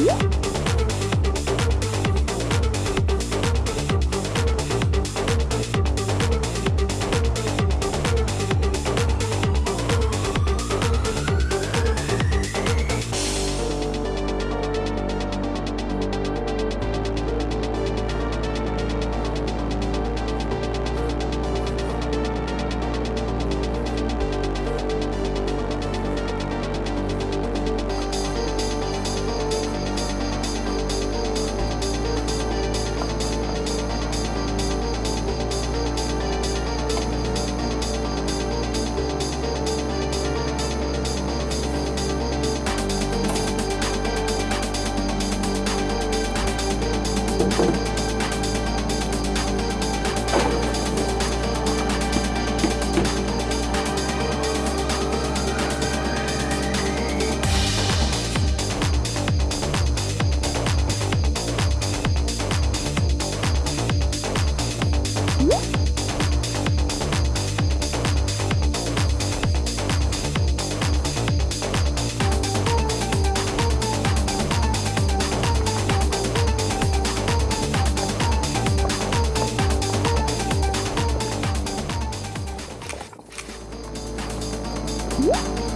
Yeah. Música